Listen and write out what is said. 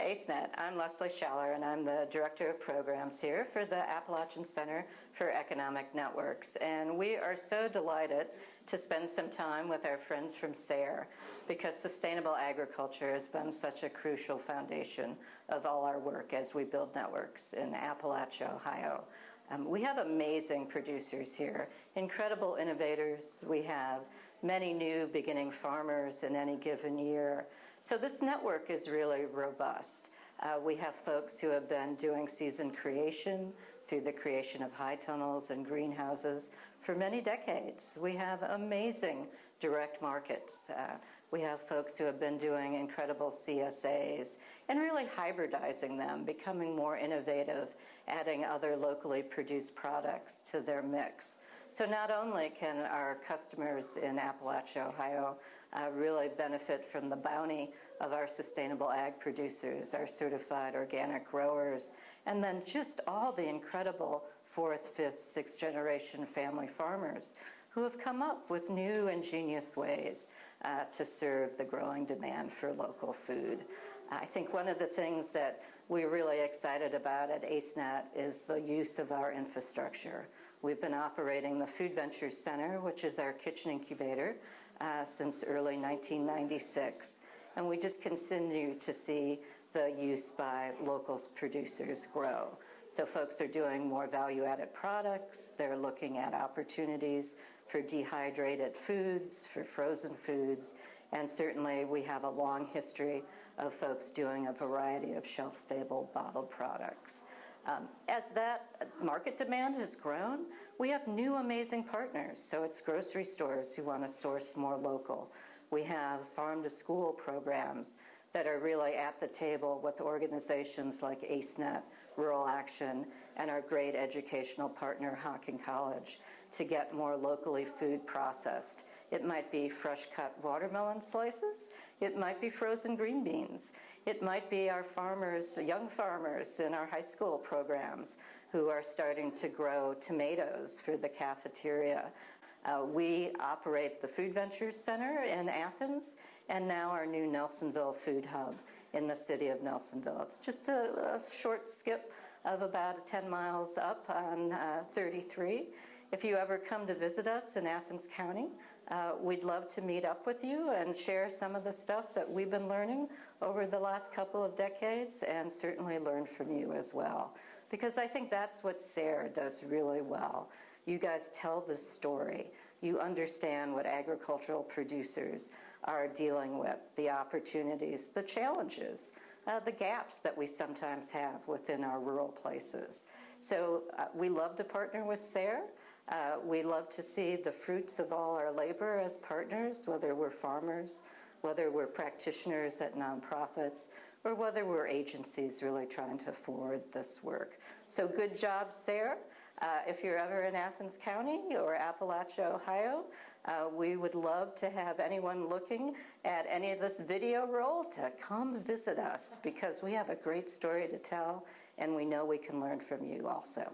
ACENET. I'm Leslie Schaller, and I'm the Director of Programs here for the Appalachian Center for Economic Networks. And we are so delighted to spend some time with our friends from SARE because sustainable agriculture has been such a crucial foundation of all our work as we build networks in Appalachia, Ohio. Um, we have amazing producers here, incredible innovators. We have many new beginning farmers in any given year. So this network is really robust. Uh, we have folks who have been doing season creation through the creation of high tunnels and greenhouses for many decades. We have amazing direct markets. Uh, we have folks who have been doing incredible CSAs and really hybridizing them, becoming more innovative, adding other locally produced products to their mix. So not only can our customers in Appalachia, Ohio, uh, really benefit from the bounty of our sustainable ag producers, our certified organic growers, and then just all the incredible fourth, fifth, sixth generation family farmers who have come up with new ingenious ways uh, to serve the growing demand for local food. I think one of the things that we're really excited about at ACENET is the use of our infrastructure. We've been operating the Food Ventures Center, which is our kitchen incubator, uh, since early 1996. And we just continue to see the use by local producers grow. So folks are doing more value-added products. They're looking at opportunities for dehydrated foods, for frozen foods, and certainly we have a long history of folks doing a variety of shelf-stable bottled products. Um, as that market demand has grown, we have new amazing partners. So it's grocery stores who want to source more local. We have farm to school programs that are really at the table with organizations like ACENET, Rural Action, and our great educational partner, Hocking College, to get more locally food processed. It might be fresh cut watermelon slices. It might be frozen green beans. It might be our farmers, young farmers in our high school programs who are starting to grow tomatoes for the cafeteria. Uh, we operate the Food Ventures Center in Athens and now our new Nelsonville Food Hub in the city of Nelsonville. It's just a, a short skip of about 10 miles up on uh, 33. If you ever come to visit us in Athens County, uh, we'd love to meet up with you and share some of the stuff that we've been learning over the last couple of decades and certainly learn from you as well. Because I think that's what SARE does really well. You guys tell the story. You understand what agricultural producers are dealing with, the opportunities, the challenges, uh, the gaps that we sometimes have within our rural places. So uh, we love to partner with SARE. Uh, we love to see the fruits of all our labor as partners, whether we're farmers, whether we're practitioners at nonprofits, or whether we're agencies really trying to forward this work. So good job, SARE. Uh, if you're ever in Athens County or Appalachia, Ohio, uh, we would love to have anyone looking at any of this video roll to come visit us because we have a great story to tell and we know we can learn from you also.